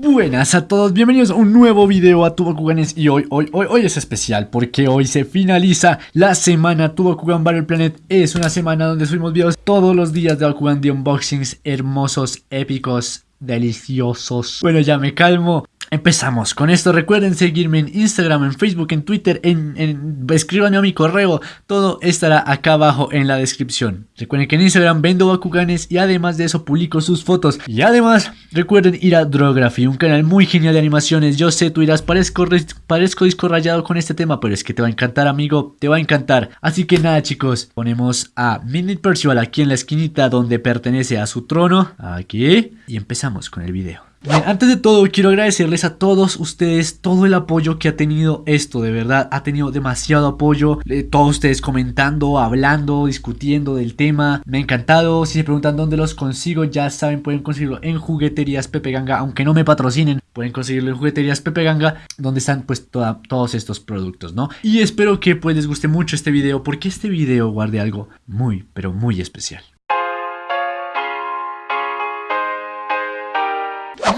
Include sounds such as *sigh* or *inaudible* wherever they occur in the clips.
Buenas a todos, bienvenidos a un nuevo video a Tubakuganes y hoy, hoy, hoy, hoy es especial porque hoy se finaliza la semana Tubakugan Battle Planet. Es una semana donde subimos videos todos los días de Bakugan de unboxings hermosos, épicos, deliciosos. Bueno ya me calmo Empezamos con esto, recuerden seguirme en Instagram, en Facebook, en Twitter, en, en, escríbanme a mi correo, todo estará acá abajo en la descripción. Recuerden que en Instagram vendo Bakuganes y además de eso publico sus fotos. Y además recuerden ir a Drography, un canal muy genial de animaciones. Yo sé, tú dirás, parezco, parezco disco rayado con este tema, pero es que te va a encantar amigo, te va a encantar. Así que nada chicos, ponemos a Midnight Percival aquí en la esquinita donde pertenece a su trono, aquí, y empezamos con el video. Bien, antes de todo quiero agradecerles a todos ustedes todo el apoyo que ha tenido esto, de verdad, ha tenido demasiado apoyo, eh, todos ustedes comentando, hablando, discutiendo del tema, me ha encantado, si se preguntan dónde los consigo, ya saben, pueden conseguirlo en jugueterías Pepe Ganga, aunque no me patrocinen, pueden conseguirlo en jugueterías Pepe Ganga, donde están pues todos estos productos, ¿no? Y espero que pues les guste mucho este video, porque este video guarde algo muy, pero muy especial.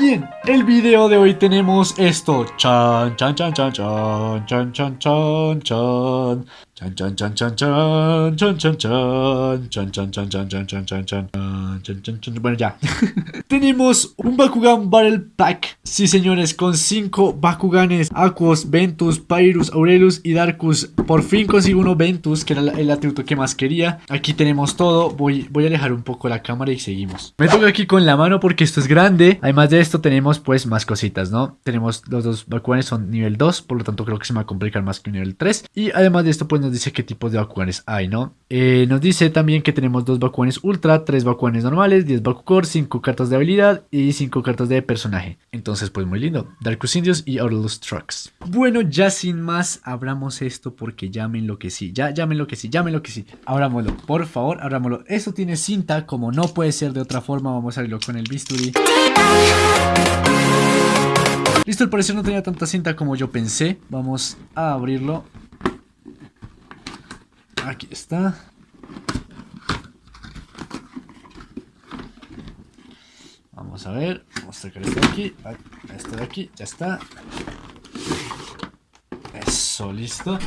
Bien, el video de hoy tenemos esto. Chan, chan, chan, chan, chan, chan, chan, chan, chan. Chan, chan, chan, chan, chan, chan, chan, chan, chan, chan, chan, chan, chan, chan, chan, chan, chan, chan, chan, bueno ya. Tenemos un Bakugan Battle Pack, sí señores, con 5 Bakuganes, Aquos, Ventus, Pyrus, Aurelus y Darkus. Por fin consigo uno Ventus, que era el atributo que más quería. Aquí tenemos todo, voy, voy a alejar un poco la cámara y seguimos. Me toca aquí con la mano porque esto es grande, además de esto tenemos pues más cositas, ¿no? Tenemos los dos Bakuganes son nivel 2, por lo tanto creo que se me va a complicar más que un nivel 3. Y además de esto pues nos dice qué tipos de Bakuganes hay, ¿no? Eh, nos dice también que tenemos dos Bakuganes Ultra, tres Bakuganes normales, 10 Bakukor, 5 cartas de habilidad y 5 cartas de personaje. Entonces pues muy lindo. Darkus Indios y Aurelus Trucks. Bueno, ya sin más, abramos esto porque ya me enloquecí. Ya, ya me enloquecí, ya me enloquecí. Abrámoslo, por favor, abrámoslo. Eso tiene cinta, como no puede ser de otra forma, vamos a abrirlo con el bisturí. Listo, al parecer no tenía tanta cinta como yo pensé. Vamos a abrirlo. Aquí está. Vamos a ver. Vamos a sacar esto de aquí. Esto de aquí. Ya está. Eso, listo.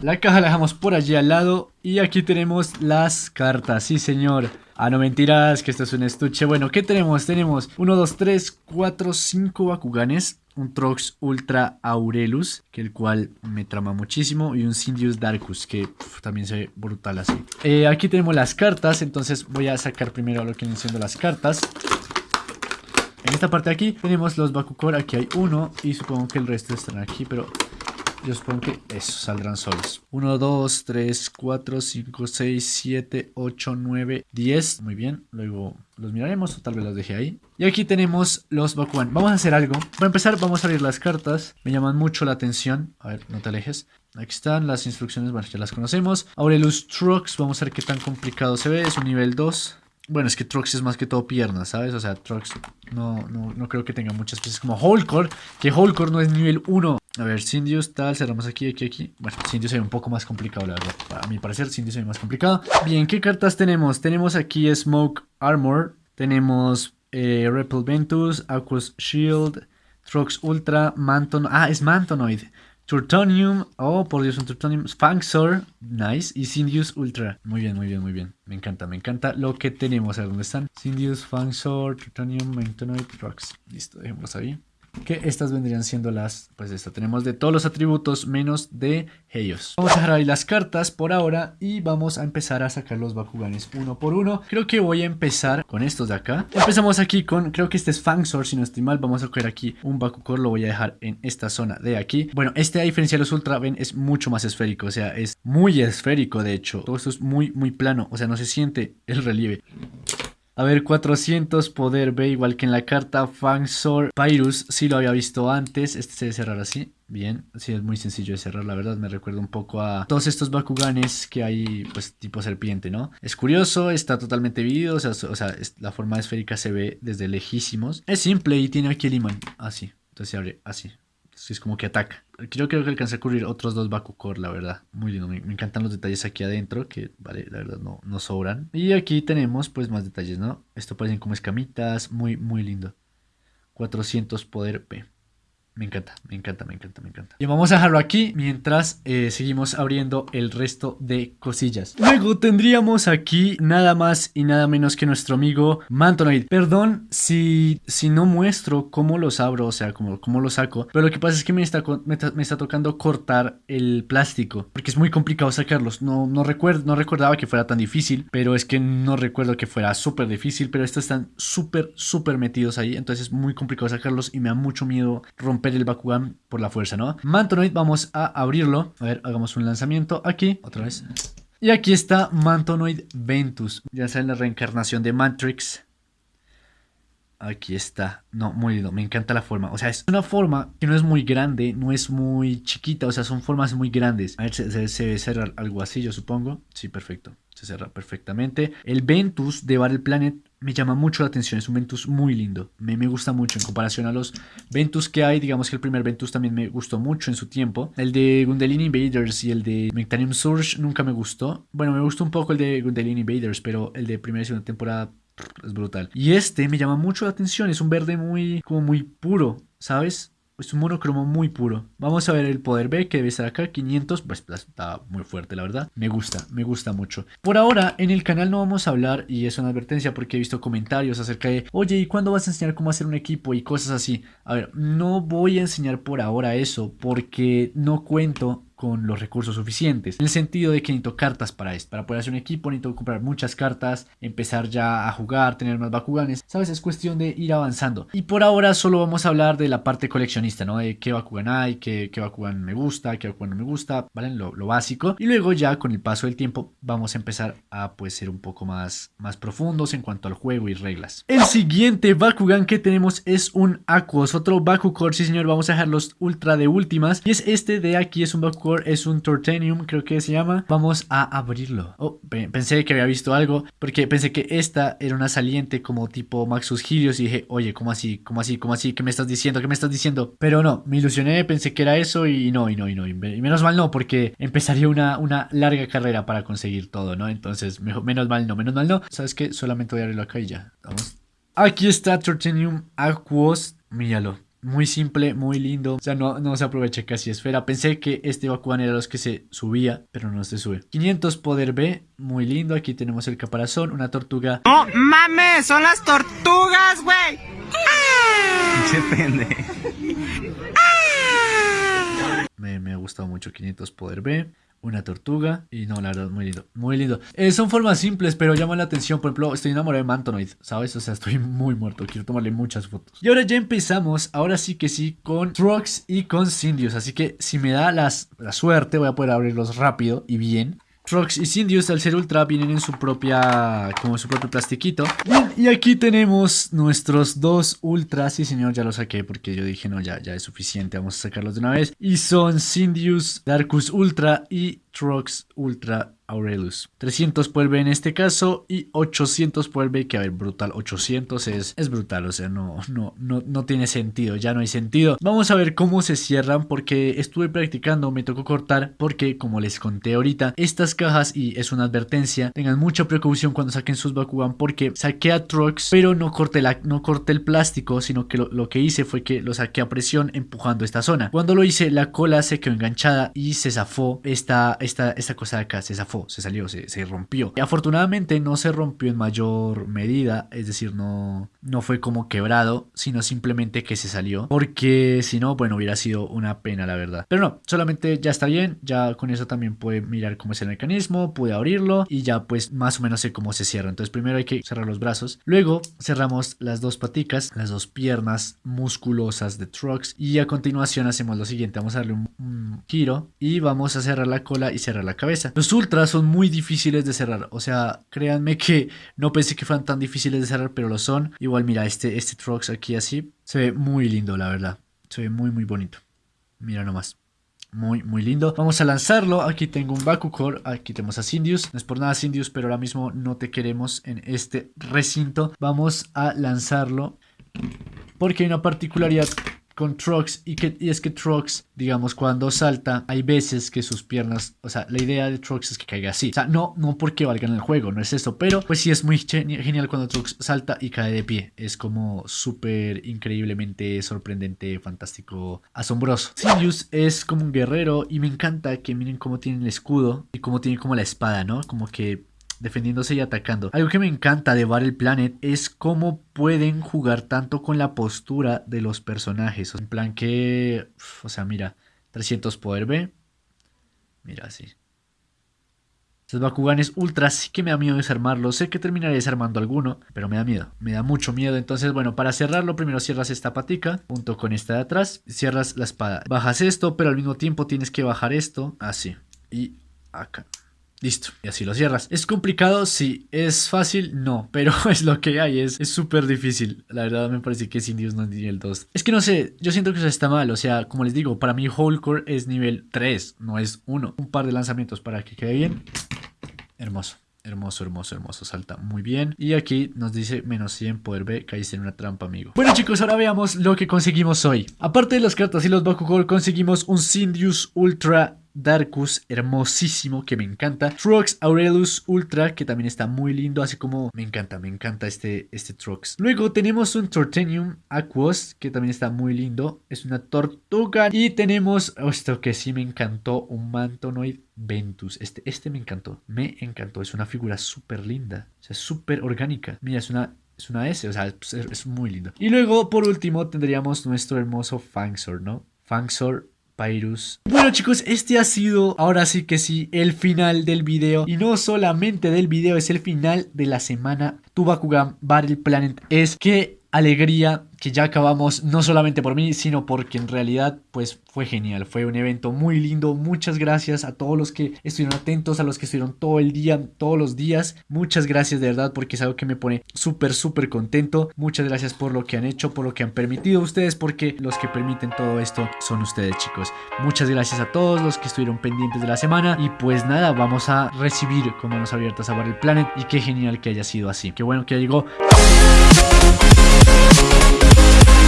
La caja la dejamos por allí al lado. Y aquí tenemos las cartas. Sí, señor. Ah, no mentiras, que esto es un estuche. Bueno, ¿qué tenemos? Tenemos 1, 2, 3, 4, 5 Bakuganes. Un Trox Ultra Aurelus, que el cual me trama muchísimo. Y un Sindius Darkus, que también se ve brutal así. Eh, aquí tenemos las cartas, entonces voy a sacar primero lo que vienen siendo las cartas. En esta parte de aquí tenemos los Bakukor, aquí hay uno y supongo que el resto están aquí, pero yo supongo que eso saldrán solos. 1, 2, 3, 4, 5, 6, 7, 8, 9, 10. Muy bien, luego los miraremos o tal vez los deje ahí. Y aquí tenemos los Bakugan. Vamos a hacer algo. Para empezar vamos a abrir las cartas. Me llaman mucho la atención. A ver, no te alejes. Aquí están las instrucciones, bueno, ya las conocemos. Aurelus Trucks, vamos a ver qué tan complicado se ve. Es un nivel 2. Bueno, es que Trox es más que todo piernas, ¿sabes? O sea, Trox no, no, no creo que tenga muchas piezas como Holcore, que Holcore no es nivel 1. A ver, Sindius, tal, cerramos aquí, aquí, aquí. Bueno, Sindius se ve un poco más complicado, la verdad. A mi parecer, Sindius se más complicado. Bien, ¿qué cartas tenemos? Tenemos aquí Smoke Armor, tenemos eh, Ventus, Aquos Shield, Trox Ultra, Manton... Ah, es Mantonoid. Turtonium, oh por Dios, un Turtonium, Sphanxor, nice, y Sindius Ultra. Muy bien, muy bien, muy bien. Me encanta, me encanta lo que tenemos. A ver dónde están. Sindius, Sphanxor, Turtonium, Mantonoid, Rocks. Listo, dejémoslos ahí que estas vendrían siendo las, pues esta tenemos de todos los atributos menos de ellos. Vamos a dejar ahí las cartas por ahora y vamos a empezar a sacar los Bakuganes uno por uno. Creo que voy a empezar con estos de acá. Empezamos aquí con, creo que este es Fangsor, si no estoy mal, vamos a coger aquí un Bakukor, lo voy a dejar en esta zona de aquí. Bueno, este a diferencia de los Ultra, ven, es mucho más esférico, o sea, es muy esférico de hecho. Todo esto es muy, muy plano, o sea, no se siente el relieve. A ver, 400, poder B igual que en la carta. Fangsor, Pyrus, sí lo había visto antes. Este se debe cerrar así. Bien, sí, es muy sencillo de cerrar, la verdad. Me recuerda un poco a todos estos Bakuganes que hay, pues, tipo serpiente, ¿no? Es curioso, está totalmente dividido. O sea, o sea la forma esférica se ve desde lejísimos. Es simple y tiene aquí el imán. Así. Entonces se abre así es como que ataca. Yo creo que alcancé a cubrir otros dos Bakukor, la verdad. Muy lindo. Me, encantan los detalles aquí adentro, que vale, la verdad no, no sobran. Y aquí tenemos pues más detalles, ¿no? Esto parecen como escamitas. Muy, muy lindo. 400 poder P. Me encanta, me encanta, me encanta, me encanta. Y vamos a dejarlo aquí mientras eh, seguimos abriendo el resto de cosillas. Luego tendríamos aquí nada más y nada menos que nuestro amigo Mantonoid. Perdón si, si no muestro cómo los abro, o sea, cómo, cómo los saco. Pero lo que pasa es que me está, me, está tocando cortar el plástico. Porque es muy complicado sacarlos. No, no, recuerdo, no recordaba que fuera tan difícil. Pero es que no recuerdo que fuera súper difícil. Pero estos están súper, súper metidos ahí. Entonces es muy complicado sacarlos y me da mucho miedo romper el Bakugan por la fuerza, ¿no? Mantonoid, vamos a abrirlo. A ver, hagamos un lanzamiento aquí, otra vez. Y aquí está Mantonoid Ventus. Ya saben la reencarnación de Mantrix. Aquí está. No, muy lindo. Me encanta la forma. O sea, es una forma que no es muy grande, no es muy chiquita. O sea, son formas muy grandes. A ver, se, se, algo así, yo supongo. Sí, perfecto. Se cierra perfectamente. El Ventus de Battle Planet me llama mucho la atención. Es un Ventus muy lindo. Me, me, gusta mucho en comparación a los Ventus que hay. Digamos que el primer Ventus también me gustó mucho en su tiempo. El de Gundelin Invaders y el de Mectanium Surge nunca me gustó. Bueno, me gustó un poco el de Gundelin Invaders, pero el de primera y segunda temporada es brutal. Y este me llama mucho la atención. Es un verde muy, como muy puro, ¿sabes? Es un monocromo muy puro. Vamos a ver el poder B que debe estar acá. 500. Pues está muy fuerte, la verdad. Me gusta, me gusta mucho. Por ahora, en el canal no vamos a hablar, y es una advertencia porque he visto comentarios acerca de, oye, ¿y cuándo vas a enseñar cómo hacer un equipo y cosas así? A ver, no voy a enseñar por ahora eso porque no cuento con los recursos suficientes. En el sentido de que necesito cartas para esto. Para poder hacer un equipo necesito comprar muchas cartas, empezar ya a jugar, tener más Bakuganes. ¿Sabes? Es cuestión de ir avanzando. Y por ahora solo vamos a hablar de la parte coleccionista, ¿no? De qué Bakugan hay, qué, qué Bakugan me gusta, qué Bakugan no me gusta, ¿vale? Lo, básico. Y luego ya con el paso del tiempo vamos a empezar a pues ser un poco más, más profundos en cuanto al juego y reglas. El siguiente Bakugan que tenemos es un Aquos, otro Bakucore, sí señor, vamos a dejar los ultra de últimas. Y es este de aquí, es un Bakugan es un Tortenium, creo que se llama. Vamos a abrirlo. Oh, pensé que había visto algo, porque pensé que esta era una saliente como tipo Maxus Girios y dije, oye, ¿cómo así? ¿Cómo así? ¿Cómo así? ¿Qué me estás diciendo? ¿Qué me estás diciendo? Pero no, me ilusioné, pensé que era eso y no, y no, y no. Y menos mal no, porque empezaría una, una larga carrera para conseguir todo, ¿no? Entonces, menos mal no, menos mal no. ¿Sabes qué? Solamente voy a abrirlo acá y ya. Vamos. Aquí está Tortenium Aquos. Míralo. Muy simple, muy lindo. O sea, no, no se aprovecha casi esfera. Pensé que este Bakugan era los que se subía, pero no se sube. 500 poder B, muy lindo. Aquí tenemos el caparazón, una tortuga. ¡No mames! ¡Son las tortugas, güey! *laughs* Se pende. Me, me ha gustado mucho 500 poder B una tortuga y no, la verdad, muy lindo, muy lindo. Eh, son formas simples, pero llaman la atención. Por ejemplo, estoy enamorado de Mantonoid, ¿sabes? O sea, estoy *laughs* muy muerto, quiero tomarle muchas fotos. Y ahora ya empezamos, ahora sí que sí, con Trucks y con Sindios. Así que si me da las, la suerte, voy a poder abrirlos rápido y bien. Trox y Sindius al ser ultra vienen en su propia, como su propio plastiquito. y aquí tenemos nuestros dos ultras. Sí, señor, ya los saqué porque yo dije, no, ya, ya es suficiente. Vamos a sacarlos de una vez. Y son Sindius, Darkus Ultra y Trox Ultra Aurelus. 300 por en este caso y 800 por que a ver, brutal, 800 es, es brutal, o sea, no, no, no, no tiene sentido, ya no hay sentido. Vamos a ver cómo se cierran porque estuve practicando, me tocó cortar porque como les conté ahorita, estas cajas y es una advertencia, tengan mucha precaución cuando saquen sus Bakugan porque saqué a Trox, pero no corté, la, no corté el plástico, sino que lo, lo que hice fue que lo saqué a presión empujando esta zona. Cuando lo hice, la cola se quedó enganchada y se zafó esta, esta, esta cosa de acá, se zafó se salió, se, rompió. Y afortunadamente no se rompió en mayor medida, es decir, no, no fue como quebrado, sino simplemente que se salió. Porque si no, bueno, hubiera sido una pena, la verdad. Pero no, solamente ya está bien, ya con eso también puede mirar cómo es el mecanismo, pude abrirlo y ya pues más o menos sé cómo se cierra. Entonces primero hay que cerrar los brazos, luego cerramos las dos paticas, las dos piernas musculosas de Trucks y a continuación hacemos lo siguiente, vamos a darle un giro y vamos a cerrar la cola y cerrar la cabeza. Los ultras son muy difíciles de cerrar. O sea, créanme que no pensé que fueran tan difíciles de cerrar, pero lo son. Igual, mira, este, este Trox aquí así se ve muy lindo, la verdad. Se ve muy, muy bonito. Mira nomás. Muy, muy lindo. Vamos a lanzarlo. Aquí tengo un Bakucore. Aquí tenemos a Sindius. No es por nada Sindius, pero ahora mismo no te queremos en este recinto. Vamos a lanzarlo. Porque hay una particularidad con Trox y, que, y es que Trox, digamos, cuando salta, hay veces que sus piernas, o sea, la idea de Trox es que caiga así. O sea, no, no porque valgan el juego, no es eso, pero pues sí es muy genial cuando Trox salta y cae de pie. Es como súper increíblemente sorprendente, fantástico, asombroso. Sirius es como un guerrero y me encanta que miren cómo tiene el escudo y cómo tiene como la espada, ¿no? Como que defendiéndose y atacando. Algo que me encanta de Battle Planet es cómo pueden jugar tanto con la postura de los personajes. En plan que, o sea, mira, 300 poder B. Mira así. Estos Bakuganes Ultra sí que me da miedo desarmarlos. Sé que terminaré desarmando alguno, pero me da miedo. Me da mucho miedo. Entonces, bueno, para cerrarlo, primero cierras esta patica junto con esta de atrás. Cierras la espada. Bajas esto, pero al mismo tiempo tienes que bajar esto así. Y acá. Listo, y así lo cierras. ¿Es complicado? Sí. ¿Es fácil? No, *laughs* pero es lo que hay, es súper difícil. La verdad me parece que Indios no es nivel 2. Es que no sé, yo siento que eso está mal, o sea, como les digo, para mí Wholecore es nivel 3, no es 1. Un par de lanzamientos para que quede bien. Hermoso. Hermoso, hermoso, hermoso, salta muy bien Y aquí nos dice menos 100 poder B, caíste en una trampa, amigo Bueno chicos, ahora veamos lo que conseguimos hoy Aparte de las cartas y los Bakugou, conseguimos un Sindius Ultra Darkus, hermosísimo, que me encanta. Trox Aurelus Ultra, que también está muy lindo, así como me encanta, me encanta este, este Trox. Luego tenemos un Tortenium Aquos, que también está muy lindo, es una tortuga. Y tenemos, esto que sí me encantó, un Mantonoid Ventus. Este, este me encantó, me encantó, es una figura súper linda, o sea, súper orgánica. Mira, es una es una S, o sea, es, muy lindo. Y luego, por último, tendríamos nuestro hermoso Fangsor, ¿no? Fangsor Bueno chicos, este ha sido ahora sí que sí el final del video y no solamente del video, es el final de la semana Tubakugan Battle Planet. Es que alegría que ya acabamos, no solamente por mí, sino porque en realidad pues fue genial, fue un evento muy lindo, muchas gracias a todos los que estuvieron atentos, a los que estuvieron todo el día, todos los días, muchas gracias de verdad porque es algo que me pone súper súper contento, muchas gracias por lo que han hecho, por lo que han permitido ustedes, porque los que permiten todo esto son ustedes chicos, muchas gracias a todos los que estuvieron pendientes de la semana. Y pues nada, vamos a recibir como manos abiertas a Battle Planet y qué genial que haya sido así, qué bueno que llegó. Thank you.